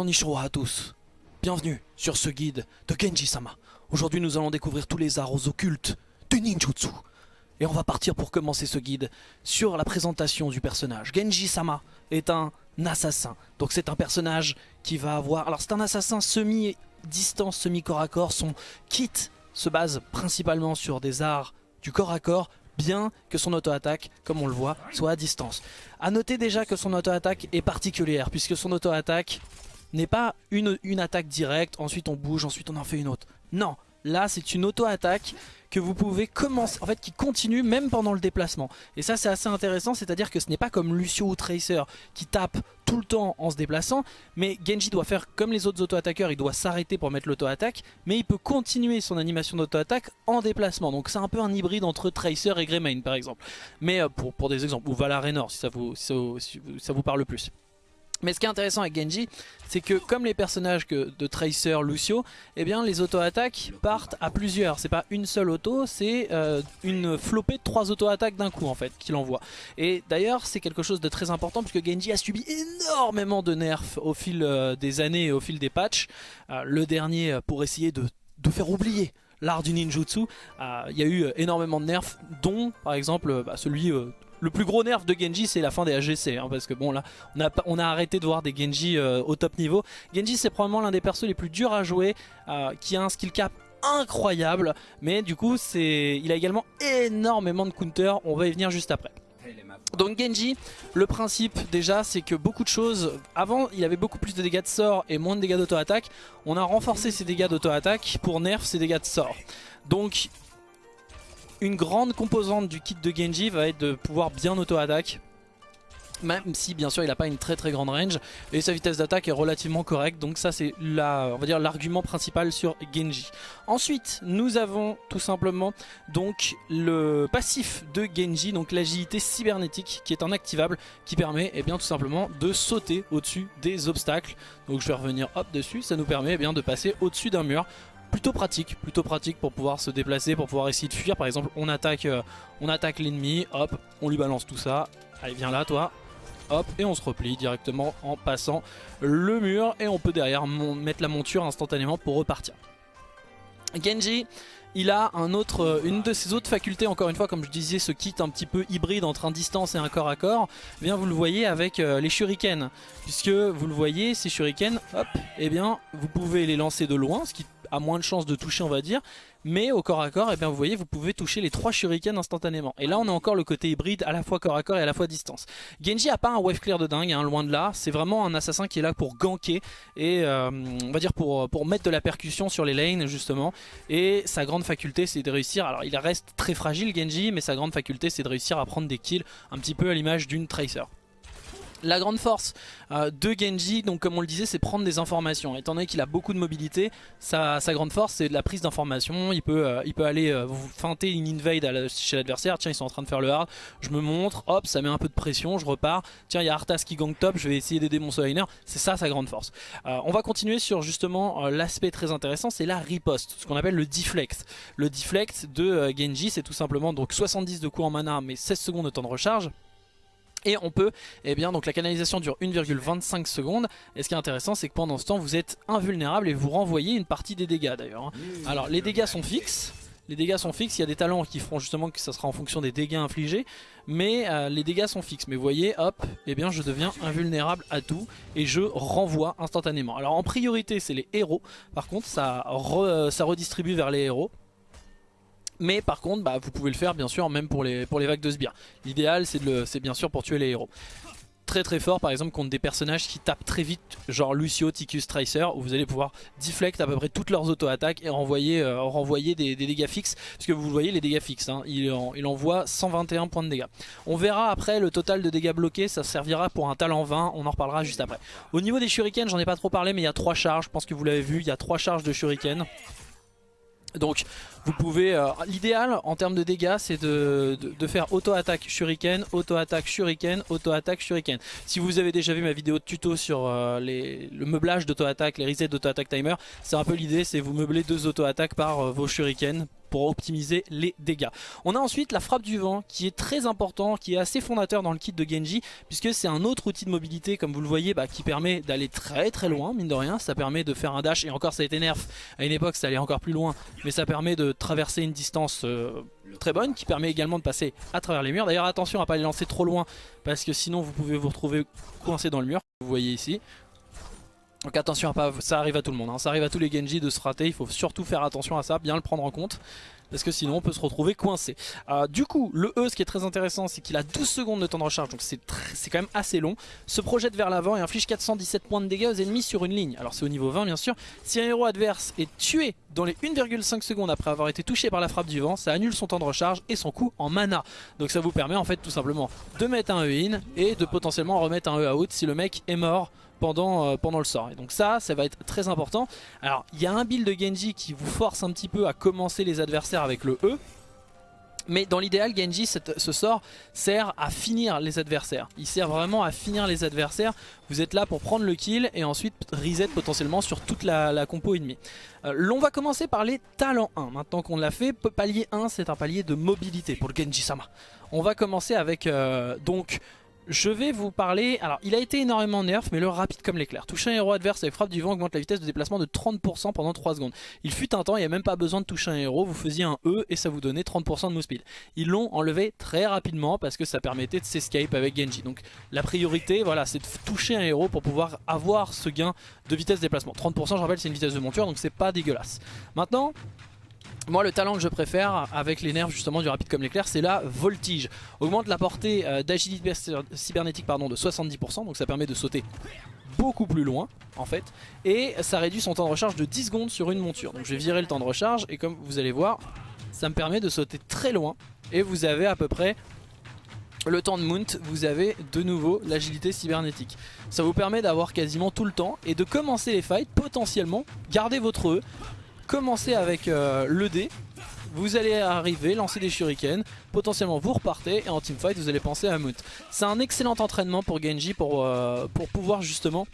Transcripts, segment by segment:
Konnichiwa à tous. Bienvenue sur ce guide de Genji-sama. Aujourd'hui nous allons découvrir tous les arts occultes du ninjutsu. Et on va partir pour commencer ce guide sur la présentation du personnage. Genji-sama est un assassin. Donc c'est un personnage qui va avoir... Alors c'est un assassin semi-distance, semi-corps à corps. Son kit se base principalement sur des arts du corps à corps bien que son auto-attaque, comme on le voit, soit à distance. A noter déjà que son auto-attaque est particulière, puisque son auto-attaque n'est pas une, attaque directe, ensuite on bouge, ensuite on en fait une autre. Non, là c'est une auto-attaque que vous pouvez commencer, en fait qui continue même pendant le déplacement. Et ça c'est assez intéressant, c'est-à-dire que ce n'est pas comme Lucio ou Tracer qui tape tout le temps en se déplaçant, mais Genji doit faire comme les autres auto-attaqueurs, il doit s'arrêter pour mettre l'auto-attaque, mais il peut continuer son animation d'auto-attaque en déplacement. Donc c'est un peu un hybride entre Tracer et Greymane par exemple. Mais euh, pour, pour des exemples, ou Valarenor si ça vous, si ça vous parle plus. Mais ce qui est intéressant avec Genji, c'est que comme les personnages de Tracer, Lucio, eh bien les auto-attaques partent à plusieurs. C'est pas une seule auto, c'est euh, une flopée de trois auto-attaques d'un coup en fait qu'il envoie. Et d'ailleurs c'est quelque chose de très important puisque Genji a subi énormément de nerfs au fil euh, des années et au fil des patchs. Euh, le dernier pour essayer de, faire oublier l'art du ninjutsu. Il y a eu énormément de nerfs, dont par exemple bah, celui le plus gros nerf de Genji c'est la fin des AGC hein, parce que bon là on a, on a arrêté de voir des Genji euh, au top niveau. Genji c'est probablement l'un des persos les plus durs à jouer euh, qui a un skill cap incroyable mais du coup c'est il a également énormément de counter, on va y venir juste après. Donc Genji, le principe déjà c'est que beaucoup de choses, avant il avait beaucoup plus de dégâts de sort et moins de dégâts d'auto-attaque, on a renforcé ses dégâts d'auto-attaque pour nerf ses dégâts de sort. Donc une grande composante du kit de Genji va être de pouvoir bien auto-attaque. Même si bien sûr il n'a pas une très très grande range et sa vitesse d'attaque est relativement correcte donc ça c'est dire l'argument principal sur Genji. Ensuite nous avons tout simplement donc le passif de Genji donc l'agilité cybernétique qui est un activable qui permet et eh bien tout simplement de sauter au-dessus des obstacles. Donc je vais revenir hop dessus ça nous permet eh bien de passer au-dessus d'un mur plutôt pratique, plutôt pratique pour pouvoir se déplacer, pour pouvoir essayer de fuir. Par exemple, on attaque, euh, attaque l'ennemi, hop, on lui balance tout ça. Allez, viens là, toi. Hop, et on se replie directement en passant le mur. Et on peut derrière mettre la monture instantanément pour repartir. Genji, il a un autre, euh, une de ses autres facultés, encore une fois, comme je disais, ce kit un petit peu hybride entre un distance et un corps à corps, eh bien vous le voyez avec euh, les shurikens. Puisque vous le voyez, ces shurikens, hop, eh bien vous pouvez les lancer de loin, ce qui a moins de chances de toucher on va dire. Mais au corps à corps et eh bien vous voyez vous pouvez toucher les trois shurikens instantanément. Et là on a encore le côté hybride à la fois corps à corps et à la fois distance. Genji a pas un wave clear de dingue hein, loin de là c'est vraiment un assassin qui est là pour ganker et euh, on va dire pour, pour mettre de la percussion sur les lanes justement. Et sa grande faculté c'est de réussir. Alors il reste très fragile Genji mais sa grande faculté c'est de réussir à prendre des kills un petit peu à l'image d'une Tracer la grande force euh, de Genji, donc comme on le disait, c'est prendre des informations. Étant donné qu'il a beaucoup de mobilité, sa, grande force c'est de la prise d'informations. Il, peut, euh, aller euh, feinter une invade chez l'adversaire. Tiens, ils sont en train de faire le hard. Je me montre, hop, ça met un peu de pression, je repars. Tiens, il y a Arthas qui gang top, je vais essayer d'aider mon solo C'est ça sa grande force. on va continuer sur justement l'aspect très intéressant, c'est la riposte, ce qu'on appelle le deflect. Le deflect de Genji, c'est tout simplement donc 70 de coups en mana, mais 16 secondes de temps de recharge. Et on peut, eh bien donc la canalisation dure 1,25 secondes et ce qui est intéressant c'est que pendant ce temps vous êtes invulnérable et vous renvoyez une partie des dégâts d'ailleurs. Hein. Alors les dégâts sont fixes, les dégâts sont fixes, il y a des talents qui feront justement que ça sera en fonction des dégâts infligés mais euh, les dégâts sont fixes. Mais vous voyez, hop, eh bien je deviens invulnérable à tout et je renvoie instantanément. Alors en priorité c'est les héros, par contre ça, ça redistribue vers les héros. Mais par contre, bah, vous pouvez le faire bien sûr même pour les, vagues de sbires. L'idéal c'est bien sûr pour tuer les héros. Très très fort par exemple contre des personnages qui tapent très vite genre Lucio, Ticus, Tracer où vous allez pouvoir deflect à peu près toutes leurs auto-attaques et renvoyer, euh, des, dégâts fixes parce que vous voyez les dégâts fixes hein. il, il, envoie 121 points de dégâts on verra après le total de dégâts bloqués ça servira pour un talent 20 on en reparlera juste après au niveau des shurikens j'en ai pas trop parlé mais il y a trois charges je pense que vous l'avez vu il y a trois charges de shuriken donc vous pouvez, euh, l'idéal en termes de dégâts c'est de, faire auto-attaque shuriken, auto-attaque shuriken, auto-attaque shuriken. Si vous avez déjà vu ma vidéo de tuto sur euh, le meublage d'auto-attaque, les resets d'auto-attaque timer, c'est un peu l'idée, c'est vous meubler deux auto-attaques par euh, vos shurikens pour optimiser les dégâts. On a ensuite la frappe du vent qui est très important, qui est assez fondateur dans le kit de Genji puisque c'est un autre outil de mobilité comme vous le voyez bah, qui permet d'aller très très loin mine de rien, ça permet de faire un dash et encore ça a été nerf, à une époque ça allait encore plus loin mais ça permet de traverser une distance euh, très bonne qui permet également de passer à travers les murs. D'ailleurs attention à pas les lancer trop loin parce que sinon vous pouvez vous retrouver coincé dans le mur, vous voyez ici. Donc attention à pas, ça arrive à tout le monde, hein. ça arrive à tous les Genji de se rater, il faut surtout faire attention à ça, bien le prendre en compte parce que sinon on peut se retrouver coincé. Euh, du coup, le E, ce qui est très intéressant, c'est qu'il a 12 secondes de temps de recharge, donc c'est quand même assez long. Se projette vers l'avant et inflige 417 points de dégâts aux ennemis sur une ligne. Alors c'est au niveau 20 bien sûr. Si un héros adverse est tué dans les 1,5 secondes après avoir été touché par la frappe du vent, ça annule son temps de recharge et son coût en mana. Donc ça vous permet en fait tout simplement de mettre un E in et de potentiellement remettre un E out si le mec est mort pendant, euh, pendant le sort. Et donc ça, ça va être très important. Alors, il y a un build de Genji qui vous force un petit peu à commencer les adversaires avec le E. Mais dans l'idéal, Genji, ce sort sert à finir les adversaires. Il sert vraiment à finir les adversaires. Vous êtes là pour prendre le kill et ensuite reset potentiellement sur toute la, compo ennemie. Euh, L'on va commencer par les talents 1. Maintenant qu'on l'a fait, palier 1, c'est un palier de mobilité pour le Genji-sama. On va commencer avec euh, donc je vais vous parler... Alors, il a été énormément nerf, mais le rapide comme l'éclair. Toucher un héros adverse avec frappe du vent augmente la vitesse de déplacement de 30% pendant 3 secondes. Il fut un temps, il n'y a même pas besoin de toucher un héros, vous faisiez un E et ça vous donnait 30% de move speed. Ils l'ont enlevé très rapidement parce que ça permettait de s'escape avec Genji. Donc la priorité, voilà, c'est de toucher un héros pour pouvoir avoir ce gain de vitesse de déplacement. 30% je rappelle c'est une vitesse de monture, donc c'est pas dégueulasse. Maintenant, moi le talent que je préfère avec les nerfs justement du rapide comme l'éclair c'est la voltige. Augmente la portée euh, d'agilité cybernétique pardon, de 70% donc ça permet de sauter beaucoup plus loin en fait et ça réduit son temps de recharge de 10 secondes sur une monture. Donc je vais virer le temps de recharge et comme vous allez voir ça me permet de sauter très loin et vous avez à peu près le temps de mount, vous avez de nouveau l'agilité cybernétique. Ça vous permet d'avoir quasiment tout le temps et de commencer les fights potentiellement, garder votre E, commencez avec euh, le dé, vous allez arriver, lancer des shurikens, potentiellement vous repartez. Et en teamfight vous allez penser à Moot. C'est un excellent entraînement pour Genji pour, euh, pouvoir justement,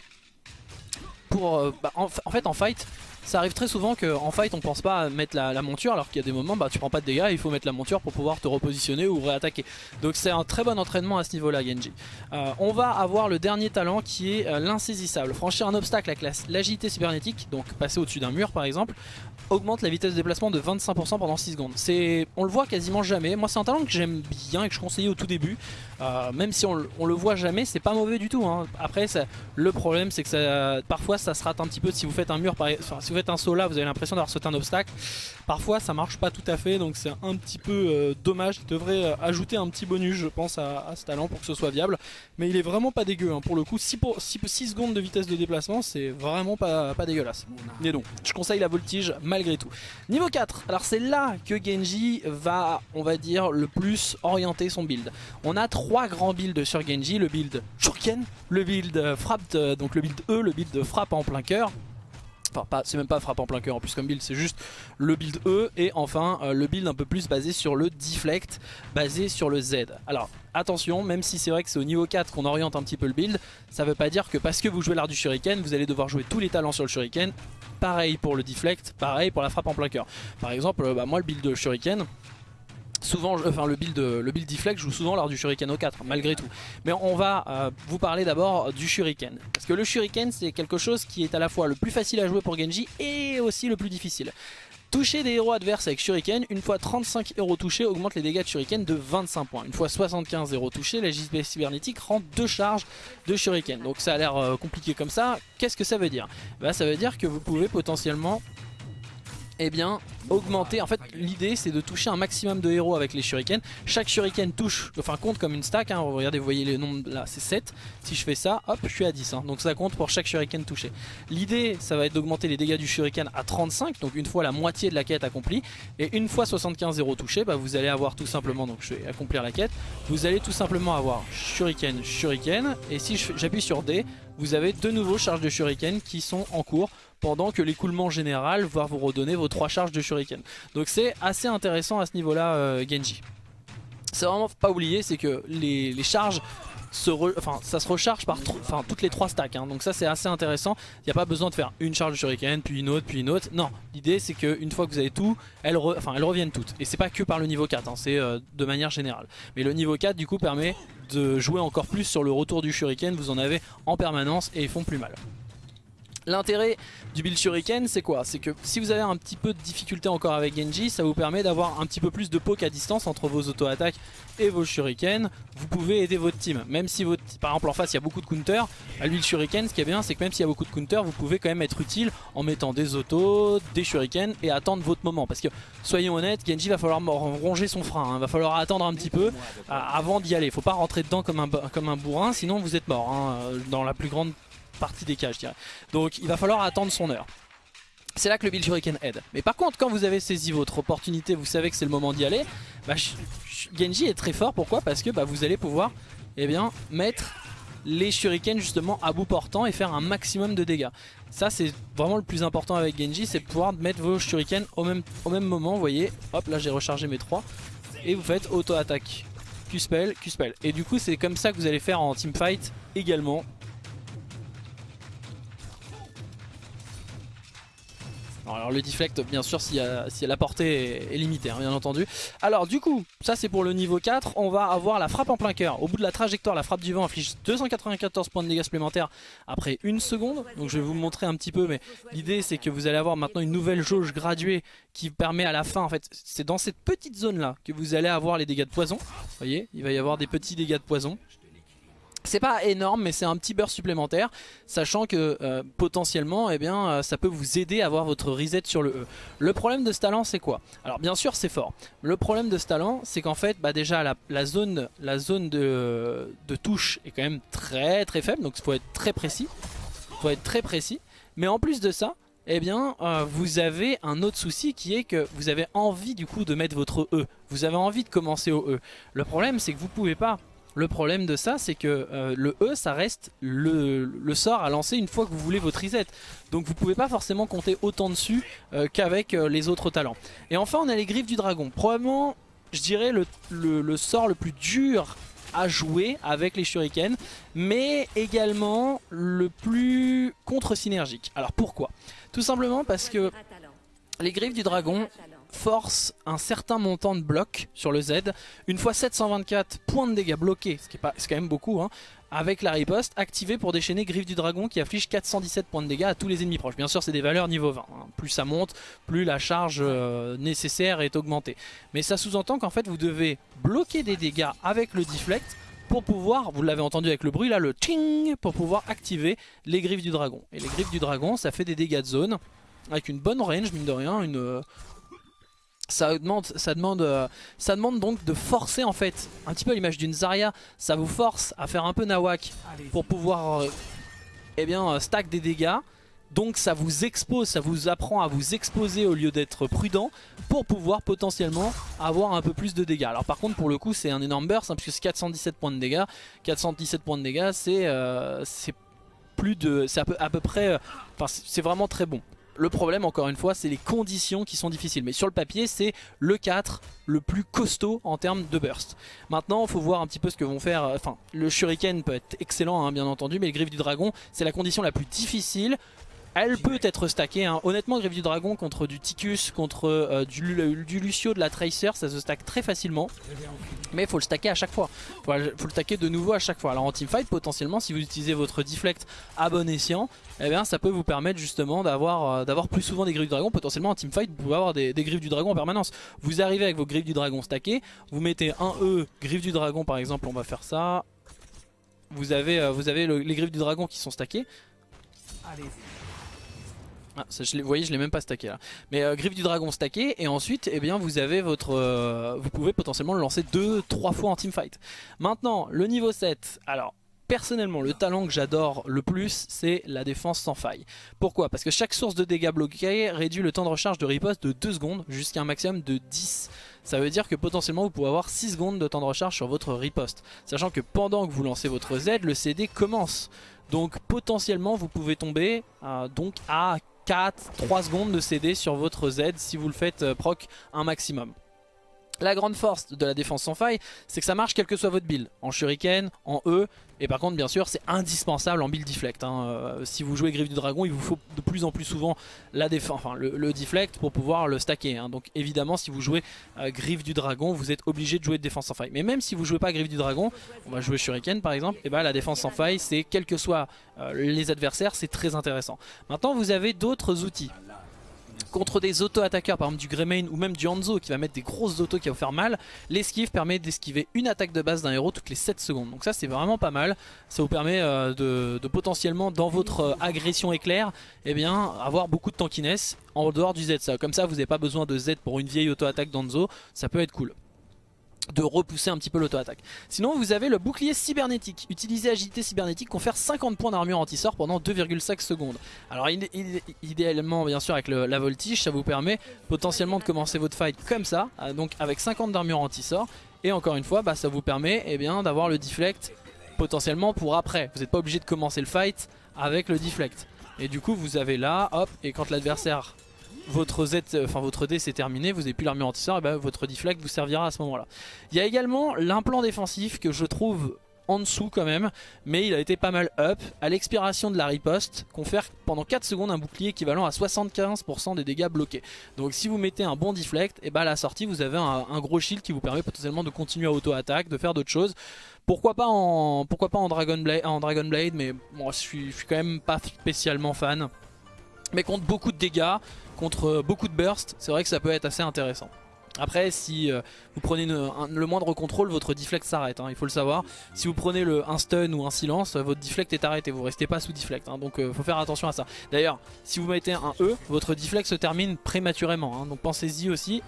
euh, bah, en, fait en fight, ça arrive très souvent qu'en fight on pense pas à mettre la, monture alors qu'il y a des moments bah tu prends pas de dégâts il faut mettre la monture pour pouvoir te repositionner ou réattaquer. Donc c'est un très bon entraînement à ce niveau là Genji. on va avoir le dernier talent qui est l'insaisissable. Franchir un obstacle avec l'agilité cybernétique, donc passer au-dessus d'un mur par exemple, augmente la vitesse de déplacement de 25% pendant 6 secondes. On le voit quasiment jamais. Moi c'est un talent que j'aime bien et que je conseillais au tout début. Euh, même si on, le voit jamais, c'est pas mauvais du tout. Hein. Après le problème c'est que parfois ça se rate un petit peu si vous faites un mur, par, enfin, si vous faites un saut là, vous avez l'impression d'avoir sauté un obstacle. Parfois ça marche pas tout à fait donc c'est un petit peu euh, dommage. Il devrait euh, ajouter un petit bonus je pense à, ce talent pour que ce soit viable. Mais il est vraiment pas dégueu hein. pour le coup. 6, 6, secondes de vitesse de déplacement c'est vraiment pas, pas dégueulasse. Mais donc je conseille la voltige malgré tout. Niveau 4, alors c'est là que Genji va, on va dire, le plus orienter son build. On a trois grands builds sur Genji, le build Shuriken, le build frappe, donc le build E, le build frappe en plein cœur, Enfin, c'est même pas frappe en plein cœur en plus comme build, c'est juste le build E et enfin euh, le build un peu plus basé sur le deflect, basé sur le Z. Alors attention, même si c'est vrai que c'est au niveau 4 qu'on oriente un petit peu le build, ça veut pas dire que parce que vous jouez l'art du shuriken, vous allez devoir jouer tous les talents sur le shuriken. Pareil pour le deflect, pareil pour la frappe en plein cœur. Par exemple, euh, bah, moi le build de shuriken, souvent, enfin le build, le build joue souvent lors du Shuriken au 4 malgré tout. Mais on va euh, vous parler d'abord du Shuriken. Parce que le Shuriken c'est quelque chose qui est à la fois le plus facile à jouer pour Genji et aussi le plus difficile. Toucher des héros adverses avec Shuriken, une fois 35 héros touchés augmente les dégâts de Shuriken de 25 points. Une fois 75 héros touchés, la JSB cybernétique rend deux charges de Shuriken. Donc ça a l'air euh, compliqué comme ça. Qu'est-ce que ça veut dire? Bah, Ça veut dire que vous pouvez potentiellement eh bien augmenter, en fait l'idée c'est de toucher un maximum de héros avec les shurikens, chaque shuriken touche, enfin compte comme une stack, hein. regardez vous voyez les nombres là c'est 7, si je fais ça hop je suis à 10, hein. donc ça compte pour chaque shuriken touché. L'idée ça va être d'augmenter les dégâts du shuriken à 35, donc une fois la moitié de la quête accomplie, et une fois 75 héros touchés, bah, vous allez avoir tout simplement, donc je vais accomplir la quête, vous allez tout simplement avoir shuriken, shuriken, et si j'appuie sur D, vous avez de nouveaux charges de shuriken qui sont en cours pendant que l'écoulement général va vous redonner vos trois charges de shuriken. Donc c'est assez intéressant à ce niveau là euh, Genji. C'est vraiment pas oublier, c'est que les, charges se enfin, ça se recharge par enfin, toutes les trois stacks. Hein. Donc ça c'est assez intéressant. Il n'y a pas besoin de faire une charge de shuriken, puis une autre, puis une autre. Non, l'idée c'est qu'une fois que vous avez tout, elles, enfin, elles reviennent toutes. Et c'est pas que par le niveau 4, hein, c'est euh, de manière générale. Mais le niveau 4 du coup permet de jouer encore plus sur le retour du shuriken. Vous en avez en permanence et ils font plus mal. L'intérêt du build shuriken c'est quoi? C'est que si vous avez un petit peu de difficulté encore avec Genji ça vous permet d'avoir un petit peu plus de poke à distance entre vos auto-attaques et vos shurikens vous pouvez aider votre team. Même si votre, par exemple en face il y a beaucoup de counter à lui le shuriken ce qui est bien c'est que même s'il y a beaucoup de counter vous pouvez quand même être utile en mettant des autos, des shurikens et attendre votre moment. Parce que soyons honnêtes Genji va falloir ronger son frein, il hein. va falloir attendre un petit peu euh, avant d'y aller, faut pas rentrer dedans comme un, comme un bourrin sinon vous êtes mort hein, dans la plus grande partie des cas je dirais. Donc il va falloir attendre son heure. C'est là que le build shuriken aide. Mais par contre quand vous avez saisi votre opportunité, vous savez que c'est le moment d'y aller, bah, Genji est très fort. Pourquoi? Parce que bah, vous allez pouvoir eh bien, mettre les shurikens justement à bout portant et faire un maximum de dégâts. Ça c'est vraiment le plus important avec Genji, c'est pouvoir mettre vos shurikens au même, au même moment. Vous voyez, hop là j'ai rechargé mes 3 et vous faites auto-attaque. Q-spell, Q-spell. Et du coup c'est comme ça que vous allez faire en teamfight également. Alors le deflect bien sûr si, la portée est, limitée hein, bien entendu. Alors du coup ça c'est pour le niveau 4 On va avoir la frappe en plein cœur. Au bout de la trajectoire la frappe du vent inflige 294 points de dégâts supplémentaires après une seconde. Donc je vais vous montrer un petit peu mais l'idée c'est que vous allez avoir maintenant une nouvelle jauge graduée Qui permet à la fin en fait c'est dans cette petite zone là que vous allez avoir les dégâts de poison. Vous voyez il va y avoir des petits dégâts de poison c'est pas énorme mais c'est un petit beurre supplémentaire sachant que euh, potentiellement eh bien, euh, ça peut vous aider à avoir votre reset sur le E. Le problème de ce talent c'est quoi? Alors bien sûr c'est fort. Le problème de ce talent c'est qu'en fait bah, déjà la, zone, la zone de, touche est quand même très très faible donc il faut être très précis. Faut être très précis. Mais en plus de ça eh bien euh, vous avez un autre souci qui est que vous avez envie du coup de mettre votre E. Vous avez envie de commencer au E. Le problème c'est que vous pouvez pas le problème de ça, c'est que euh, le E, ça reste le, sort à lancer une fois que vous voulez votre reset. Donc vous pouvez pas forcément compter autant dessus euh, qu'avec euh, les autres talents. Et enfin, on a les griffes du dragon. Probablement, je dirais, le, sort le plus dur à jouer avec les shurikens, mais également le plus contre-synergique. Alors pourquoi? Tout simplement parce que les griffes du dragon force un certain montant de blocs sur le Z. Une fois 724 points de dégâts bloqués, ce qui est, pas, quand même beaucoup, hein, avec la riposte activée pour déchaîner Griffe du Dragon qui affiche 417 points de dégâts à tous les ennemis proches. Bien sûr c'est des valeurs niveau 20, hein. plus ça monte, plus la charge euh, nécessaire est augmentée. Mais ça sous-entend qu'en fait vous devez bloquer des dégâts avec le deflect pour pouvoir, vous l'avez entendu avec le bruit là, le ting, pour pouvoir activer les griffes du dragon. Et les griffes du dragon ça fait des dégâts de zone avec une bonne range mine de rien, une, ça demande, ça, demande, euh, ça demande donc de forcer en fait un petit peu l'image d'une Zarya. Ça vous force à faire un peu nawak pour pouvoir euh, eh bien, euh, stack des dégâts. Donc ça vous expose, ça vous apprend à vous exposer au lieu d'être prudent pour pouvoir potentiellement avoir un peu plus de dégâts. Alors par contre pour le coup c'est un énorme burst hein, puisque c'est 417 points de dégâts. 417 points de dégâts c'est plus de, c'est à peu, à peu près, enfin c'est vraiment très bon. Le problème encore une fois c'est les conditions qui sont difficiles mais sur le papier c'est le 4 le plus costaud en termes de burst. Maintenant il faut voir un petit peu ce que vont faire, euh, enfin le shuriken peut être excellent hein, bien entendu mais le griffe du dragon c'est la condition la plus difficile elle peut être stackée. Hein. Honnêtement, Griffe du Dragon contre du Ticus, contre euh, du, Lucio de la Tracer, ça se stack très facilement. Mais il faut le stacker à chaque fois. Il faut, le stacker de nouveau à chaque fois. Alors en teamfight, potentiellement, si vous utilisez votre Deflect à bon escient, eh bien, ça peut vous permettre justement d'avoir euh, plus souvent des Griffes du Dragon. Potentiellement en teamfight, vous pouvez avoir des, Griffes du Dragon en permanence. Vous arrivez avec vos Griffes du Dragon stackées, vous mettez un E, Griffe du Dragon par exemple, on va faire ça. Vous avez, euh, vous avez les Griffes du Dragon qui sont stackées. Allez-y. Ah, je vous voyez, je l'ai même pas stacké là. Mais euh, griffe du dragon stacké et ensuite, eh bien, vous avez votre, euh, vous pouvez potentiellement le lancer 2-3 fois en teamfight. Maintenant, le niveau 7. Alors, personnellement, le talent que j'adore le plus, c'est la défense sans faille. Pourquoi? Parce que chaque source de dégâts bloqués réduit le temps de recharge de riposte de 2 secondes jusqu'à un maximum de 10. Ça veut dire que potentiellement vous pouvez avoir 6 secondes de temps de recharge sur votre riposte. Sachant que pendant que vous lancez votre Z, le CD commence. Donc potentiellement vous pouvez tomber euh, donc à 4, 3 secondes de CD sur votre Z si vous le faites euh, proc un maximum. La grande force de la défense sans faille, c'est que ça marche quel que soit votre build, en shuriken, en E, et par contre bien sûr c'est indispensable en build deflect. Hein. Euh, si vous jouez griffe du dragon, il vous faut de plus en plus souvent la le, deflect pour pouvoir le stacker. Hein. Donc évidemment si vous jouez euh, griffe du dragon, vous êtes obligé de jouer de défense sans faille. Mais même si vous jouez pas griffe du dragon, on va jouer shuriken par exemple, et bah la défense sans faille c'est quel que soit euh, les adversaires, c'est très intéressant. Maintenant vous avez d'autres outils contre des auto-attaqueurs, par exemple du Greymane ou même du Hanzo qui va mettre des grosses autos qui va vous faire mal, l'esquive permet d'esquiver une attaque de base d'un héros toutes les 7 secondes. Donc ça c'est vraiment pas mal, ça vous permet euh, de, potentiellement dans votre euh, agression éclair, eh bien avoir beaucoup de tankiness en dehors du Z. Comme ça vous n'avez pas besoin de Z pour une vieille auto-attaque d'Hanzo, ça peut être cool de repousser un petit peu l'auto-attaque. Sinon vous avez le bouclier cybernétique. Utiliser agilité cybernétique confère 50 points d'armure anti-sort pendant 2,5 secondes. Alors idéalement bien sûr avec la voltige ça vous permet potentiellement de commencer votre fight comme ça, euh, donc avec 50 d'armure anti-sort. Et encore une fois bah, ça vous permet eh bien d'avoir le deflect potentiellement pour après. Vous n'êtes pas obligé de commencer le fight avec le deflect. Et du coup vous avez là, hop, et quand l'adversaire votre Z, enfin votre D c'est terminé, vous n'avez plus l'armure anti-sort, et ben votre deflect vous servira à ce moment là. Il y a également l'implant défensif que je trouve en dessous quand même, mais il a été pas mal up. À l'expiration de la riposte, confère pendant 4 secondes un bouclier équivalent à 75% des dégâts bloqués. Donc si vous mettez un bon deflect, et bah à la sortie vous avez un, gros shield qui vous permet potentiellement de continuer à auto-attaque, de faire d'autres choses. Pourquoi pas en, pourquoi en Dragon Blade, mais moi je suis, je suis quand même pas spécialement fan. Mais contre beaucoup de dégâts, contre beaucoup de burst, c'est vrai que ça peut être assez intéressant. Après, si euh, vous prenez le moindre contrôle, votre deflect s'arrête, hein, il faut le savoir. Si vous prenez le, un stun ou un silence, votre deflect est arrêté, vous restez pas sous deflect, hein, donc euh, faut faire attention à ça. D'ailleurs, si vous mettez un E, votre deflect se termine prématurément, hein, donc pensez-y aussi.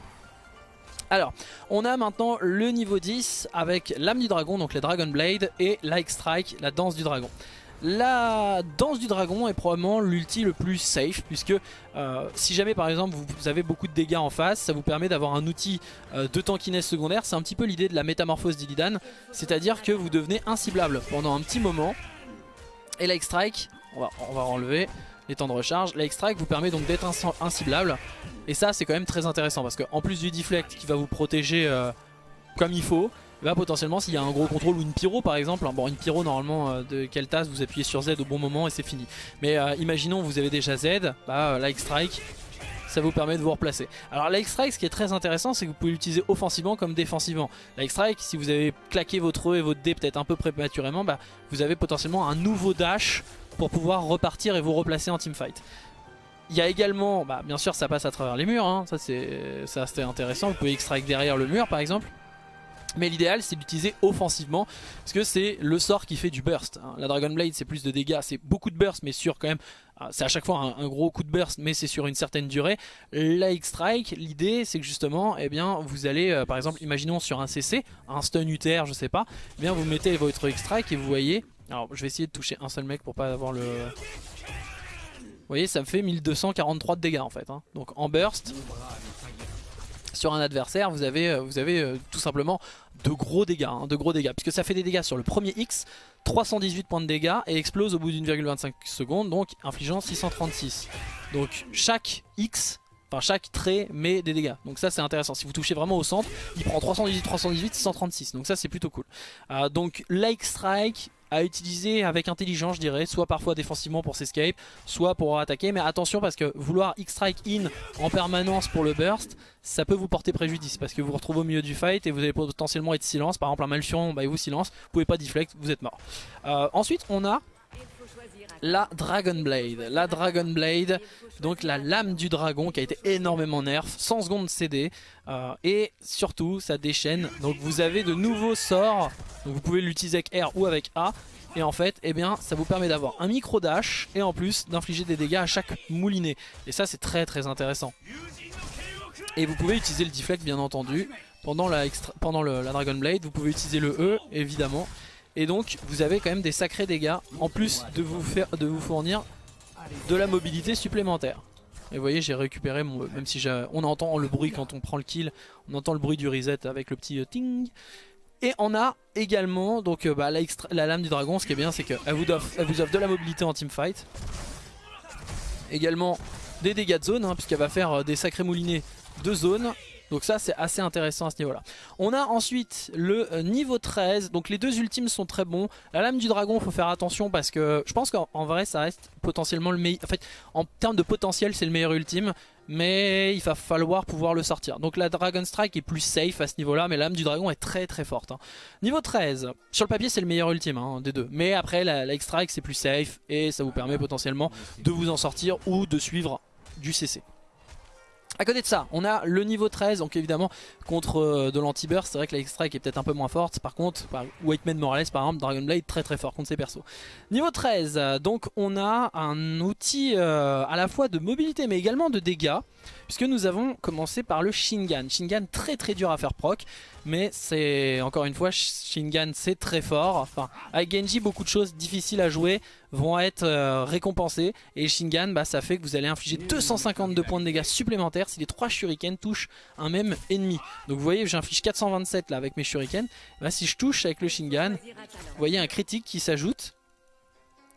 Alors, on a maintenant le niveau 10 avec l'âme du dragon, donc les Dragon Blade, et Like Strike, la danse du dragon. La danse du dragon est probablement l'ulti le plus safe puisque euh, si jamais par exemple vous, avez beaucoup de dégâts en face, ça vous permet d'avoir un outil euh, de tankiness secondaire. C'est un petit peu l'idée de la métamorphose d'Illidan, c'est-à-dire que vous devenez inciblable pendant un petit moment. Et la strike, on va, enlever les temps de recharge, la strike vous permet donc d'être inciblable. Et ça c'est quand même très intéressant parce qu'en plus du deflect qui va vous protéger euh, comme il faut, bah potentiellement s'il y a un gros contrôle ou une pyro par exemple, hein, bon une pyro normalement euh, de tasse vous appuyez sur Z au bon moment et c'est fini. Mais euh, imaginons vous avez déjà Z, bah euh, like strike ça vous permet de vous replacer. Alors like strike ce qui est très intéressant c'est que vous pouvez l'utiliser offensivement comme défensivement. Like strike si vous avez claqué votre E et votre D peut-être un peu prématurément, bah, vous avez potentiellement un nouveau dash pour pouvoir repartir et vous replacer en teamfight. Il y a également, bah, bien sûr ça passe à travers les murs, hein. ça c'est intéressant, vous pouvez strike derrière le mur par exemple. Mais l'idéal c'est d'utiliser offensivement parce que c'est le sort qui fait du burst. Hein. La Dragon Blade c'est plus de dégâts, c'est beaucoup de burst mais sur quand même, ah, c'est à chaque fois un, gros coup de burst mais c'est sur une certaine durée. La X-Strike, l'idée c'est que justement eh bien, vous allez euh, par exemple, imaginons sur un CC, un stun UTR je sais pas, eh bien, vous mettez votre X-Strike et vous voyez, alors je vais essayer de toucher un seul mec pour pas avoir le... Vous voyez ça me fait 1243 de dégâts en fait, hein. donc en burst sur un adversaire, vous avez, euh, vous avez euh, tout simplement de gros dégâts, hein, de gros dégâts, puisque ça fait des dégâts sur le premier X, 318 points de dégâts et explose au bout d'une virgule 25 secondes, donc infligeant 636. Donc chaque X Enfin chaque trait met des dégâts. Donc ça c'est intéressant. Si vous touchez vraiment au centre Il prend 318, 318, 636 Donc ça c'est plutôt cool. Euh, Donc Like Strike à utiliser avec intelligence je dirais soit parfois défensivement pour s'escape soit pour attaquer. Mais attention parce que vouloir X-Strike in en permanence pour le burst ça peut vous porter préjudice parce que vous vous retrouvez au milieu du fight et vous allez potentiellement être silence. Par exemple un Malfurion bah, il vous silence. Vous pouvez pas deflect vous êtes mort. Euh, ensuite on a la Dragon Blade. La Dragon Blade, donc la lame du dragon qui a été énormément nerf, 100 secondes CD. Euh, et surtout, ça déchaîne. Donc vous avez de nouveaux sorts. Donc vous pouvez l'utiliser avec R ou avec A. Et en fait, eh bien, ça vous permet d'avoir un micro dash et en plus d'infliger des dégâts à chaque moulinet. Et ça, c'est très très intéressant. Et vous pouvez utiliser le deflect bien entendu. Pendant la, pendant la Dragon Blade, vous pouvez utiliser le E évidemment. Et donc vous avez quand même des sacrés dégâts en plus de vous, faire, de vous fournir de la mobilité supplémentaire. Et vous voyez j'ai récupéré mon... Même si on entend le bruit quand on prend le kill, on entend le bruit du reset avec le petit euh, ting. Et on a également donc euh, bah, la, lame du dragon, ce qui est bien c'est qu'elle vous, offre, vous offre de la mobilité en teamfight. Également des dégâts de zone, hein, puisqu'elle va faire euh, des sacrés moulinets de zone Donc ça c'est assez intéressant à ce niveau là. On a ensuite le euh, niveau 13, donc les deux ultimes sont très bons. La lame du dragon faut faire attention parce que je pense qu'en vrai ça reste potentiellement le meilleur. En fait en termes de potentiel c'est le meilleur ultime mais il va falloir pouvoir le sortir. Donc la Dragon Strike est plus safe à ce niveau là, mais la lame du dragon est très très forte. Hein. Niveau 13, sur le papier c'est le meilleur ultime hein, des deux, mais après la, la X-Strike c'est plus safe et ça vous permet potentiellement de vous en sortir ou de suivre du CC. A côté de ça, on a le niveau 13, donc évidemment contre euh, de l'anti-burst, c'est vrai que la X-Strike est peut-être un peu moins forte, par contre, bah, White Man Morales par exemple, Dragon Blade très très fort contre ses persos. Niveau 13, euh, donc on a un outil euh, à la fois de mobilité mais également de dégâts, puisque nous avons commencé par le Shingan. Shingan très très dur à faire proc, mais c'est encore une fois Shingan c'est très fort. Enfin avec Genji beaucoup de choses difficiles à jouer vont être euh, récompensées et Shingan bah, ça fait que vous allez infliger 252 points de dégâts supplémentaires si les 3 shurikens touchent un même ennemi. Donc vous voyez j'inflige 427 là avec mes shurikens, bah, si je touche avec le Shingan, vous voyez un critique qui s'ajoute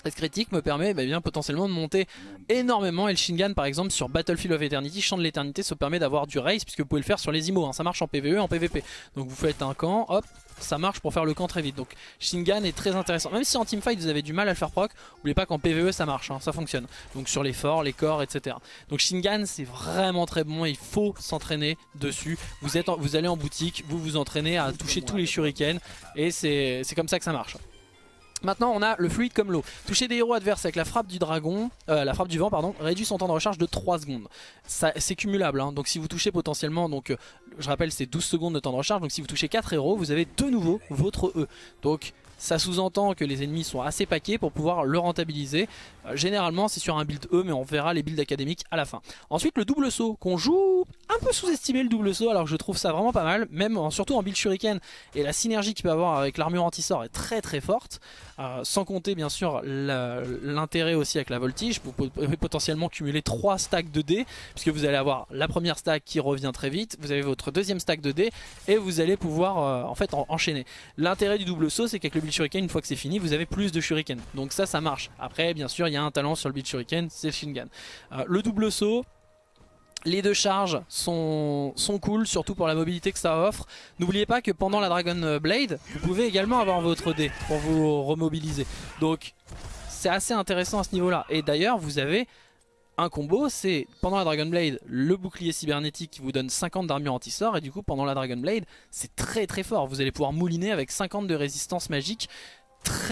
cette critique me permet bah, bien, potentiellement de monter énormément et le Shingan par exemple sur Battlefield of Eternity, Champ de l'éternité, ça permet d'avoir du race puisque vous pouvez le faire sur les IMO, hein. ça marche en PvE en PvP. Donc vous faites un camp, hop, ça marche pour faire le camp très vite. Donc Shingan est très intéressant. Même si en teamfight vous avez du mal à le faire proc, n'oubliez pas qu'en PvE ça marche, hein, ça fonctionne. Donc sur les forts, les corps, etc. Donc Shingan c'est vraiment très bon, il faut s'entraîner dessus. Vous, êtes vous allez en boutique, vous vous entraînez à toucher tous les shurikens et c'est comme ça que ça marche. Maintenant on a le fluide comme l'eau. Toucher des héros adverses avec la frappe du dragon, euh, la frappe du vent pardon, réduit son temps de recharge de 3 secondes. C'est cumulable, hein. donc si vous touchez potentiellement, donc euh, je rappelle c'est 12 secondes de temps de recharge, donc si vous touchez 4 héros, vous avez de nouveau votre E. Donc ça sous-entend que les ennemis sont assez paquets pour pouvoir le rentabiliser. Euh, généralement c'est sur un build E mais on verra les builds académiques à la fin. Ensuite le double saut qu'on joue un peu sous-estimé le double saut alors je trouve ça vraiment pas mal. Même surtout en build shuriken et la synergie qu'il peut avoir avec l'armure anti-sort est très très forte. Euh, sans compter bien sûr l'intérêt aussi avec la voltige. Vous pouvez potentiellement cumuler 3 stacks de dés puisque vous allez avoir la première stack qui revient très vite. Vous avez votre deuxième stack de dés et vous allez pouvoir euh, en fait enchaîner. L'intérêt du double saut c'est qu'avec le build shuriken une fois que c'est fini vous avez plus de shuriken. Donc ça ça marche. Après bien sûr il y a un talent sur le beat shuriken, c'est le. Euh, le double saut, les deux charges sont, sont cool, surtout pour la mobilité que ça offre. N'oubliez pas que pendant la Dragon Blade, vous pouvez également avoir votre dé pour vous remobiliser. Donc c'est assez intéressant à ce niveau-là. Et d'ailleurs, vous avez un combo, c'est pendant la Dragon Blade, le bouclier cybernétique qui vous donne 50 d'armure anti-sort. Et du coup, pendant la Dragon Blade, c'est très très fort. Vous allez pouvoir mouliner avec 50 de résistance magique.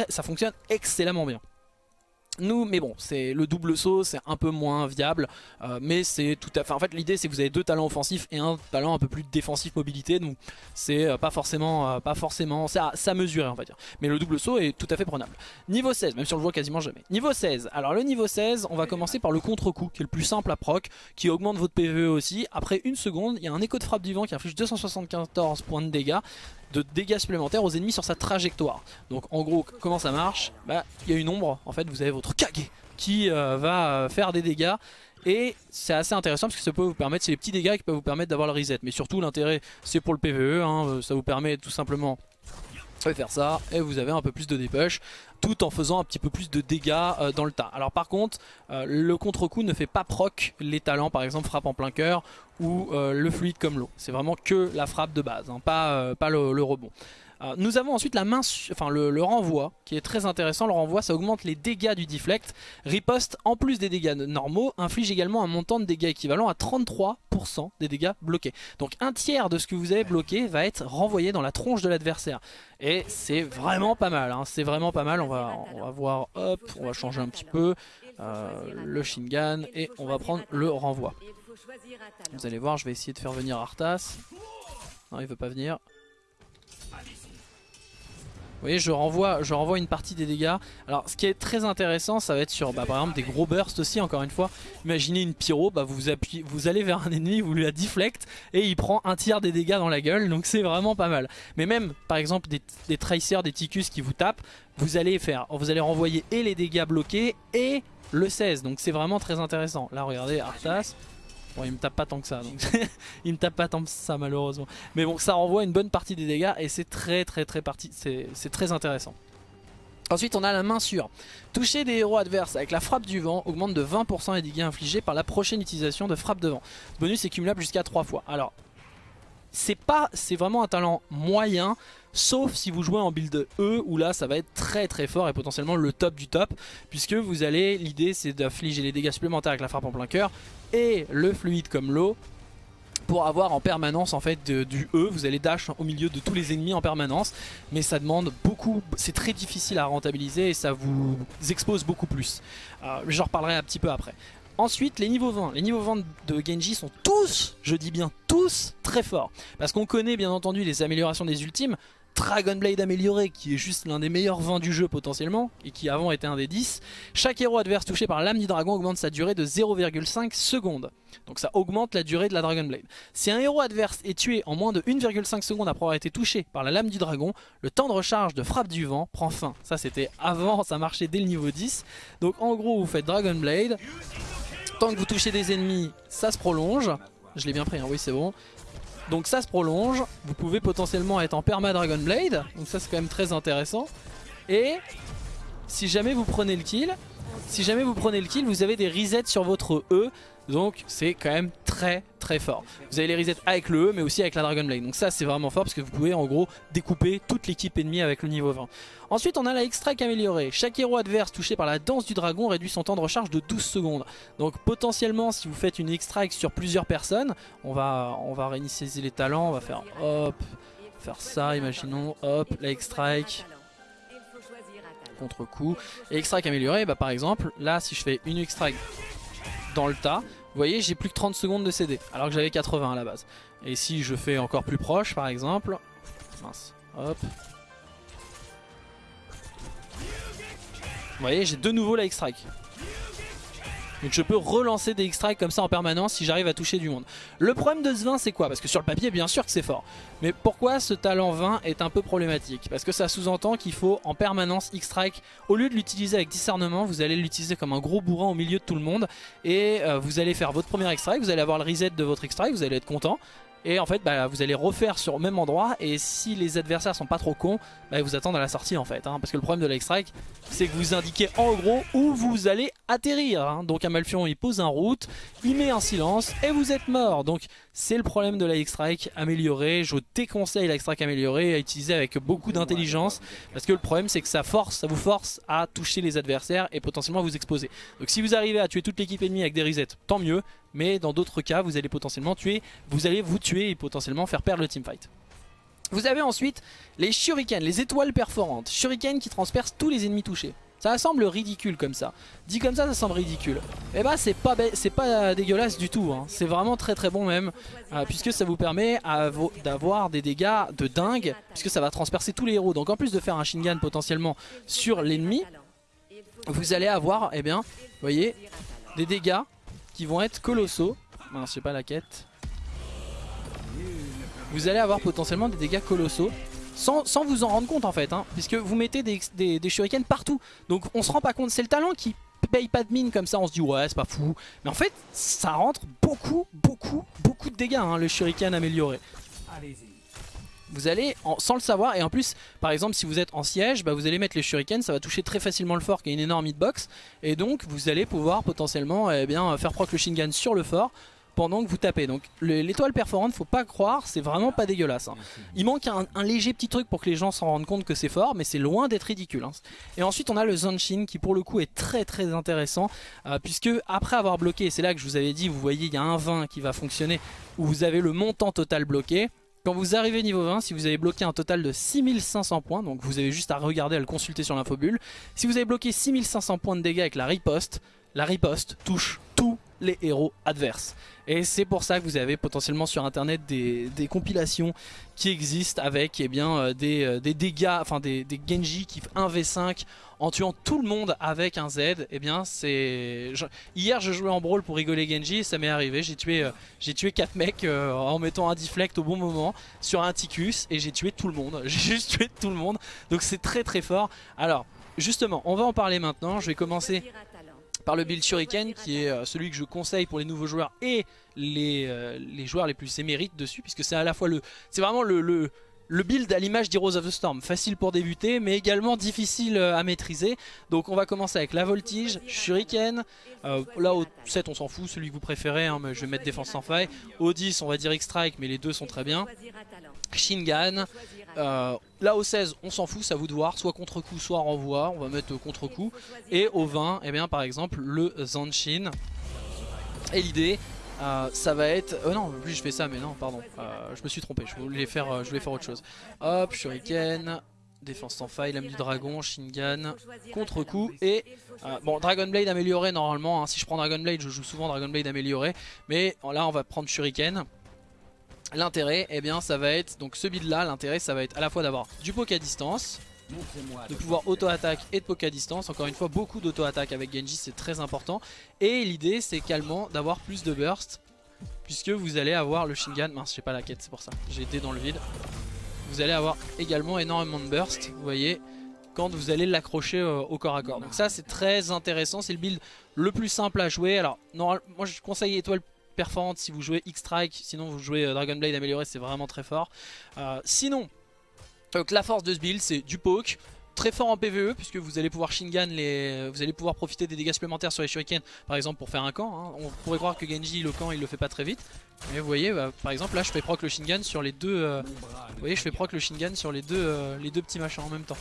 Ça fonctionne excellemment bien. Nous, mais bon, c'est le double saut, c'est un peu moins viable, euh, mais c'est tout à fait. En fait, l'idée c'est que vous avez deux talents offensifs et un talent un peu plus défensif mobilité, donc c'est euh, pas forcément, euh, pas forcément, ça, ça mesurer on va dire. Mais le double saut est tout à fait prenable. Niveau 16, même si on le voit quasiment jamais. Niveau 16. Alors le niveau 16, on va commencer par le contre-coup, qui est le plus simple à proc, qui augmente votre PVE aussi. Après une seconde, il y a un écho de frappe du vent qui inflige 274 points de dégâts de dégâts supplémentaires aux ennemis sur sa trajectoire. Donc en gros, comment ça marche Bah, il y a une ombre, en fait, vous avez votre Kage qui euh, va euh, faire des dégâts. Et c'est assez intéressant parce que ça peut vous permettre, c'est les petits dégâts qui peuvent vous permettre d'avoir le reset. Mais surtout l'intérêt c'est pour le PvE, hein, euh, ça vous permet tout simplement de faire ça et vous avez un peu plus de dépush tout en faisant un petit peu plus de dégâts dans le tas. Alors par contre, le contre-coup ne fait pas proc les talents, par exemple frappe en plein cœur ou euh, le fluide comme l'eau. C'est vraiment que la frappe de base, hein, pas, euh, pas le, rebond. Euh, nous avons ensuite le, renvoi qui est très intéressant. Le renvoi ça augmente les dégâts du deflect. Riposte en plus des dégâts normaux inflige également un montant de dégâts équivalent à 33% des dégâts bloqués. Donc un tiers de ce que vous avez bloqué va être renvoyé dans la tronche de l'adversaire. Et c'est vraiment pas mal, hein. c'est vraiment pas mal. On va, on va voir, hop, on va changer un petit peu le Shingan et on va prendre le renvoi. Vous allez voir, je vais essayer de faire venir Arthas. Non, il veut pas venir. Vous voyez, je renvoie, je renvoie une partie des dégâts. Alors, ce qui est très intéressant, ça va être sur, bah, par exemple, des gros bursts aussi, encore une fois. Imaginez une pyro, bah, vous, vous allez vers un ennemi, vous lui la deflect, et il prend un tiers des dégâts dans la gueule, donc c'est vraiment pas mal. Mais même, par exemple, des, des tracers, des ticus qui vous tapent, vous allez faire, vous allez renvoyer et les dégâts bloqués, et le 16, donc c'est vraiment très intéressant. Là, regardez, Arthas, Bon, il me tape pas tant que ça, donc il me tape pas tant que ça malheureusement. Mais bon, ça renvoie une bonne partie des dégâts et c'est très très très parti, c'est très intéressant. Ensuite, on a la main sûre. Toucher des héros adverses avec la frappe du vent augmente de 20% les dégâts infligés par la prochaine utilisation de frappe de vent. Bonus est cumulable jusqu'à 3 fois. Alors, c'est pas, c'est vraiment un talent moyen, sauf si vous jouez en build E, où là ça va être très très fort et potentiellement le top du top, puisque vous allez, l'idée c'est d'affliger les dégâts supplémentaires avec la frappe en plein cœur, et le fluide comme l'eau, pour avoir en permanence en fait du E, vous allez dash au milieu de tous les ennemis en permanence, mais ça demande beaucoup, c'est très difficile à rentabiliser et ça vous expose beaucoup plus. Euh, J'en reparlerai un petit peu après. Ensuite, les niveaux 20. Les niveaux 20 de Genji sont tous, je dis bien tous, très forts. Parce qu'on connaît bien entendu les améliorations des ultimes. Dragon Blade amélioré qui est juste l'un des meilleurs vents du jeu potentiellement et qui avant était un des 10. Chaque héros adverse touché par l'âme du dragon augmente sa durée de 0,5 secondes. Donc ça augmente la durée de la Dragon Blade. Si un héros adverse est tué en moins de 1,5 secondes après avoir été touché par la lame du dragon, le temps de recharge de frappe du vent prend fin. Ça c'était avant, ça marchait dès le niveau 10. Donc en gros vous faites Dragon Blade. Tant que vous touchez des ennemis, ça se prolonge. Je l'ai bien pris, hein, oui c'est bon. Donc ça se prolonge, vous pouvez potentiellement être en perma Dragon Blade, donc ça c'est quand même très intéressant. Et si jamais vous prenez le kill, si jamais vous prenez le kill, vous avez des resets sur votre E, donc c'est quand même très très fort. Vous avez les resets avec le E mais aussi avec la Dragon Blade. Donc ça c'est vraiment fort parce que vous pouvez en gros découper toute l'équipe ennemie avec le niveau 20. Ensuite on a la X-Strike améliorée. Chaque héros adverse touché par la danse du dragon réduit son temps de recharge de 12 secondes. Donc potentiellement si vous faites une X-Strike sur plusieurs personnes, on va, réinitialiser les talents, on va faire hop, faire ça imaginons, hop, la X-Strike contre-coup. Et X-Strike amélioré, bah par exemple, là si je fais une X-Strike dans le tas, vous voyez, j'ai plus que 30 secondes de CD, alors que j'avais 80 à la base. Et si je fais encore plus proche, par exemple, mince, hop. Vous voyez, j'ai de nouveau la X-Strike. Donc je peux relancer des X-Strike comme ça en permanence si j'arrive à toucher du monde. Le problème de ce 20 c'est quoi? Parce que sur le papier bien sûr que c'est fort. Mais pourquoi ce talent 20 est un peu problématique? Parce que ça sous-entend qu'il faut en permanence X-Strike. Au lieu de l'utiliser avec discernement, vous allez l'utiliser comme un gros bourrin au milieu de tout le monde. Et euh, vous allez faire votre premier X-Strike, vous allez avoir le reset de votre X-Strike, vous allez être content. Et en fait bah, vous allez refaire sur le même endroit et si les adversaires sont pas trop cons bah, ils vous attendent à la sortie en fait hein. Parce que le problème de strike c'est que vous indiquez en gros où vous allez atterrir hein. Donc Amalfion il pose un route, il met un silence et vous êtes mort Donc c'est le problème de la X-Strike. Je déconseille la X-Strike améliorée à utiliser avec beaucoup d'intelligence. Parce que le problème c'est que ça force, ça vous force à toucher les adversaires et potentiellement vous exposer. Donc si vous arrivez à tuer toute l'équipe ennemie avec des resets, tant mieux. Mais dans d'autres cas vous allez potentiellement tuer, vous allez vous tuer et potentiellement faire perdre le teamfight. Vous avez ensuite les shurikens, les étoiles perforantes. Shuriken qui transpercent tous les ennemis touchés. Ça semble ridicule comme ça. Dit comme ça, ça semble ridicule. Et eh bah c'est pas, pas dégueulasse du tout. Hein. C'est vraiment très très bon même. Euh, puisque ça vous permet d'avoir des dégâts de dingue. Puisque ça va transpercer tous les héros. Donc en plus de faire un Shingan potentiellement sur l'ennemi, vous allez avoir, eh bien, voyez, des dégâts vont être colossaux. Non, c'est pas la quête. Vous allez avoir potentiellement des dégâts colossaux sans, vous en rendre compte en fait, hein, puisque vous mettez des, des, shurikens partout. Donc on se rend pas compte, c'est le talent qui paye pas de mine comme ça, on se dit ouais c'est pas fou. Mais en fait ça rentre beaucoup, beaucoup, beaucoup de dégâts hein, le shuriken amélioré. Vous allez, sans le savoir, et en plus, par exemple, si vous êtes en siège, bah, vous allez mettre les shurikens, ça va toucher très facilement le fort qui a une énorme hitbox, et donc vous allez pouvoir potentiellement eh bien, faire proc le Shingan sur le fort, pendant que vous tapez. Donc l'étoile perforante, faut pas croire, c'est vraiment pas dégueulasse. Hein. Il manque un, léger petit truc pour que les gens s'en rendent compte que c'est fort, mais c'est loin d'être ridicule. Hein. Et ensuite on a le Zanshin qui pour le coup est très très intéressant, euh, puisque après avoir bloqué, c'est là que je vous avais dit, vous voyez il y a un 20 qui va fonctionner, où vous avez le montant total bloqué. Quand vous arrivez niveau 20, si vous avez bloqué un total de 6500 points, donc vous avez juste à regarder, à le consulter sur l'infobulle, si vous avez bloqué 6500 points de dégâts avec la riposte, la riposte touche tous les héros adverses. Et c'est pour ça que vous avez potentiellement sur internet des, compilations qui existent avec eh bien, euh, euh, des, dégâts, enfin des, Genji qui 1v5 en tuant tout le monde avec un Z. Et eh bien c'est... Hier je jouais en brawl pour rigoler Genji ça m'est arrivé. J'ai tué, euh, j'ai tué 4 mecs en mettant un deflect au bon moment sur un Ticus et j'ai tué tout le monde. J'ai juste tué tout le monde. Donc c'est très très fort. Alors justement on va en parler maintenant. Je vais commencer par le build Shuriken qui est euh, celui que je conseille pour les nouveaux joueurs et les, euh, les joueurs les plus émérites dessus puisque c'est à la fois le c'est vraiment le build à l'image d'Heroes of the Storm, facile pour débuter mais également difficile euh, à maîtriser. Donc on va commencer avec la voltige, shuriken, euh, là au 7 on s'en fout, celui que vous préférez, hein, mais je vais mettre défense sans faille. Au 10 on va dire X-Strike mais les deux sont très bien. Shingan, euh, là au 16 on s'en fout, ça vous de voir, soit contre-coup soit renvoi, on va mettre contre-coup. Et au 20, eh bien, par exemple le Zanshin. Et l'idée euh, ça va être... Oh non, plus je fais ça, mais non, pardon. Euh, je me suis trompé, je voulais faire, je voulais faire autre chose. Hop, Shuriken, défense sans faille, lame du dragon, Shingan, contre-coup et... bon, Dragon Blade amélioré normalement, hein. si je prends Dragon Blade, je joue souvent Dragon Blade amélioré. Mais là, on va prendre Shuriken. L'intérêt, eh bien, ça va être... Donc ce build là, l'intérêt, ça va être à la fois d'avoir du poke à distance de pouvoir auto-attaque et de poke à distance. Encore une fois, beaucoup d'auto-attaque avec Genji, c'est très important. Et l'idée, c'est également d'avoir plus de burst, puisque vous allez avoir le Shingan. Mince, j'ai pas la quête, c'est pour ça. J'ai été dans le vide. Vous allez avoir également énormément de burst, vous voyez, quand vous allez l'accrocher euh, au corps à corps. Donc ça, c'est très intéressant. C'est le build le plus simple à jouer. Alors, moi, je conseille étoile performante si vous jouez X-Strike. Sinon, vous jouez euh, Dragon Blade amélioré, c'est vraiment très fort. Euh, sinon, donc la force de ce build c'est du poke, très fort en PvE puisque vous allez pouvoir Shingan les, vous allez pouvoir profiter des dégâts supplémentaires sur les shurikens par exemple pour faire un camp. Hein. On pourrait croire que Genji le camp il le fait pas très vite, mais vous voyez bah, par exemple là je fais proc le Shingan sur les deux, euh, vous voyez je fais proc le Shingan sur les deux, euh, les deux petits machins en même temps.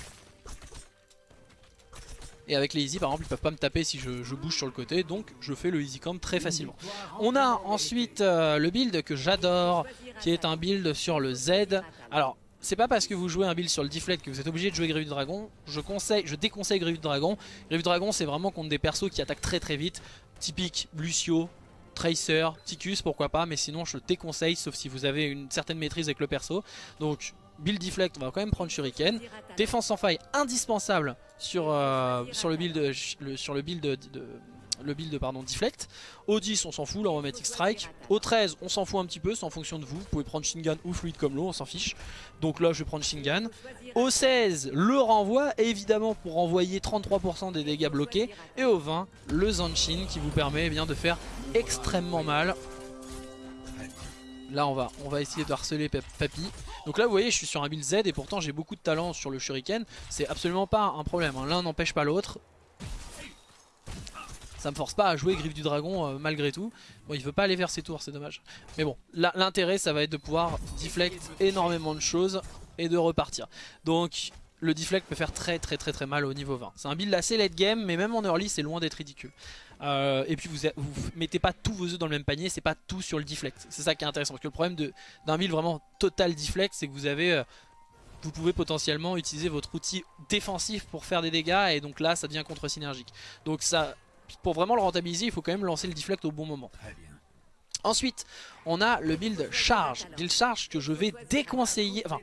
Et avec les easy par exemple ils peuvent pas me taper si je, bouge sur le côté donc je fais le easy camp très facilement. On a ensuite euh, le build que j'adore qui est un build sur le Z. Alors c'est pas parce que vous jouez un build sur le deflect que vous êtes obligé de jouer Grievous Dragon. Je conseille, je déconseille Grievous Dragon. Grievous Dragon c'est vraiment contre des persos qui attaquent très très vite. Typique Lucio, Tracer, Ticus pourquoi pas. Mais sinon je déconseille sauf si vous avez une certaine maîtrise avec le perso. Donc build deflect on va quand même prendre Shuriken. Défense sans faille indispensable sur, euh, le le build de le build pardon, deflect. Au 10 on s'en fout, mettre X-Strike. Au 13 on s'en fout un petit peu, c'est en fonction de vous. Vous pouvez prendre Shingan ou Fluide comme l'eau, on s'en fiche. Donc là je vais prendre Shingan. Au 16 le renvoi, évidemment pour renvoyer 33% des dégâts bloqués. Et au 20 le Zanshin qui vous permet eh bien, de faire extrêmement mal. Là on va, on va essayer de harceler Papy. Donc là vous voyez je suis sur un build Z et pourtant j'ai beaucoup de talent sur le shuriken. C'est absolument pas un problème, hein. l'un n'empêche pas l'autre ça me force pas à jouer Griffe du Dragon euh, malgré tout. Bon, il veut pas aller vers ses tours, c'est dommage. Mais bon, l'intérêt, ça va être de pouvoir deflect énormément de choses et de repartir. Donc, le deflect peut faire très très très très mal au niveau 20. C'est un build assez late game, mais même en early, c'est loin d'être ridicule. Euh, et puis vous, vous mettez pas tous vos œufs dans le même panier, c'est pas tout sur le deflect. C'est ça qui est intéressant, parce que le problème d'un build vraiment total deflect, c'est que vous avez... Euh, vous pouvez potentiellement utiliser votre outil défensif pour faire des dégâts et donc là ça devient contre-synergique. Donc ça, pour vraiment le rentabiliser, il faut quand même lancer le deflect au bon moment. Ensuite, on a le build charge. Build charge que je vais déconseiller. Enfin,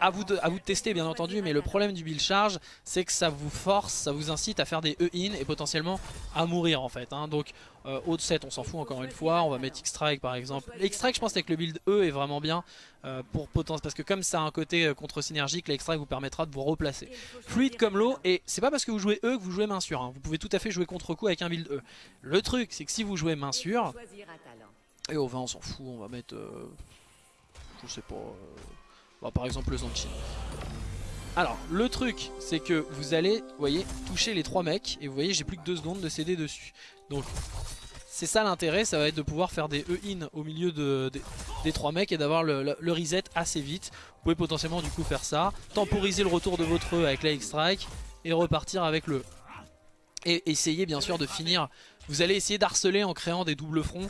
à vous, de, à vous tester bien entendu, mais le problème du build charge, c'est que ça vous force, ça vous incite à faire des E-in et potentiellement à mourir en fait. Hein. Donc, euh, haut de 7, on s'en fout encore une fois. On va mettre X-Strike par exemple. X-Strike, je pense que le build E est vraiment bien euh, pour potentiel parce que comme ça a un côté euh, contre-synergique, l'ex-strike vous permettra de vous replacer. Fluide comme l'eau, et c'est pas parce que vous jouez E que vous jouez main sûre. Hein. Vous pouvez tout à fait jouer contre-coup avec un build E. Le truc, c'est que si vous jouez main sûre, et au 20 on s'en fout, on va mettre, je sais pas, par exemple le Zanchin. Alors, le truc, c'est que vous allez, voyez, toucher les trois mecs, et vous voyez, j'ai plus que deux secondes de CD dessus. Donc, c'est ça l'intérêt, ça va être de pouvoir faire des E-in au milieu de, des trois mecs et d'avoir le, reset assez vite. Vous pouvez potentiellement du coup faire ça, temporiser le retour de votre E avec la X-Strike et repartir avec le Et essayer bien sûr de finir, vous allez essayer d'harceler en créant des doubles fronts.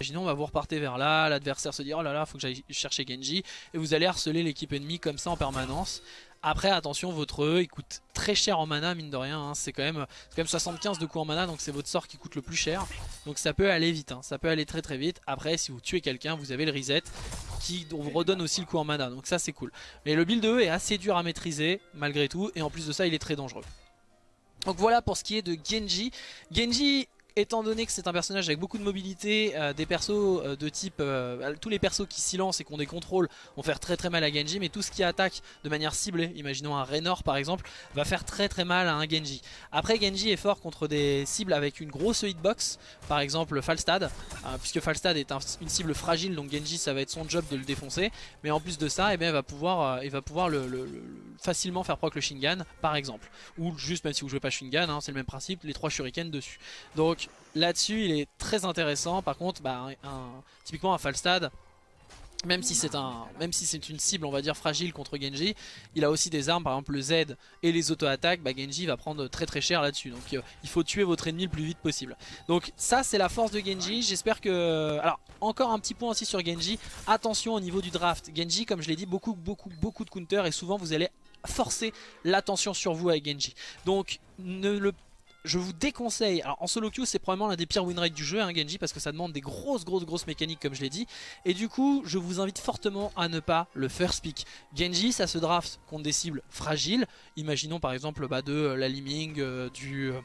Imaginons, va vous repartez vers là, l'adversaire se dit oh là là, faut que j'aille chercher Genji, et vous allez harceler l'équipe ennemie comme ça en permanence. Après attention, votre E il coûte très cher en mana mine de rien, hein. c'est quand, même, quand même 75 de coups en mana donc c'est votre sort qui coûte le plus cher. Donc ça peut aller vite, hein. ça peut aller très très vite. Après si vous tuez quelqu'un, vous avez le reset qui vous redonne aussi le coup en mana, donc ça c'est cool. Mais le build E est assez dur à maîtriser malgré tout et en plus de ça il est très dangereux. Donc voilà pour ce qui est de Genji. Genji étant donné que c'est un personnage avec beaucoup de mobilité, euh, des persos euh, de type... euh, tous les persos qui silencent et qui ont des contrôles vont faire très très mal à Genji, mais tout ce qui attaque de manière ciblée, imaginons un Raynor par exemple, va faire très très mal à un Genji. Après Genji est fort contre des cibles avec une grosse hitbox, par exemple Falstad, euh, puisque Falstad est un- une cible fragile, donc Genji ça va être son job de le défoncer, mais en plus de ça, eh il va pouvoir, facilement faire proc le Shingan par exemple, ou juste même si vous jouez pas Shingan, hein, c'est le même principe, les trois shurikens dessus. Donc là-dessus il est très intéressant, par contre bah, typiquement un Falstad, même si c'est un, si une cible on va dire fragile contre Genji, il a aussi des armes, par exemple le Z et les auto-attaques, bah Genji va prendre très très cher là-dessus. Donc euh, il faut tuer votre ennemi le plus vite possible. Donc ça c'est la force de Genji, j'espère que... Alors encore un petit point aussi sur Genji, attention au niveau du draft. Genji comme je l'ai dit, beaucoup beaucoup beaucoup de counters et souvent vous allez forcer l'attention sur vous avec Genji. Donc ne le je vous déconseille, alors en solo queue c'est probablement l'un des pires win rates du jeu hein, Genji parce que ça demande des grosses grosses grosses mécaniques comme je l'ai dit. Et du coup je vous invite fortement à ne pas le first pick. Genji ça se draft contre des cibles fragiles, imaginons par exemple bah, de euh, la Liming, euh, du... euh,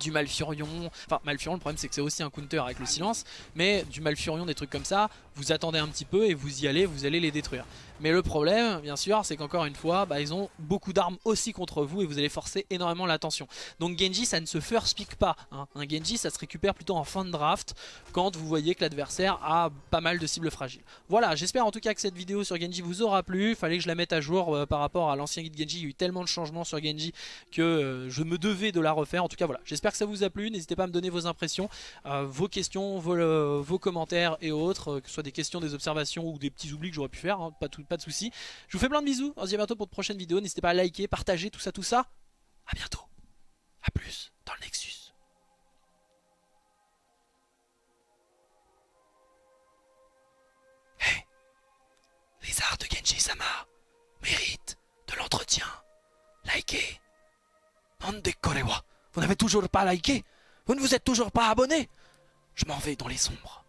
du Malfurion, enfin Malfurion le problème c'est que c'est aussi un counter avec le silence mais du Malfurion des trucs comme ça vous attendez un petit peu et vous y allez vous allez les détruire. Mais le problème bien sûr c'est qu'encore une fois bah, ils ont beaucoup d'armes aussi contre vous et vous allez forcer énormément l'attention. Donc Genji ça ne se first pick pas hein. un Genji ça se récupère plutôt en fin de draft quand vous voyez que l'adversaire a pas mal de cibles fragiles. Voilà j'espère en tout cas que cette vidéo sur Genji vous aura plu. Fallait que je la mette à jour euh, par rapport à l'ancien guide Genji. Il y a eu tellement de changements sur Genji que euh, je me devais de la refaire. En tout cas voilà. J'espère que ça vous a plu. N'hésitez pas à me donner vos impressions euh, vos questions vos, vos commentaires et autres que ce soit des questions des observations ou des petits oublis que j'aurais pu faire hein, pas, de soucis. Je vous fais plein de bisous on se dit à bientôt pour de prochaines vidéos. N'hésitez pas à liker partager tout ça tout ça. À bientôt. À plus dans le Nexus. Hey les arts de Genji Sama méritent de l'entretien. Likez. Vous n'avez toujours pas liké? Vous ne vous êtes toujours pas abonné? Je m'en vais dans les sombres.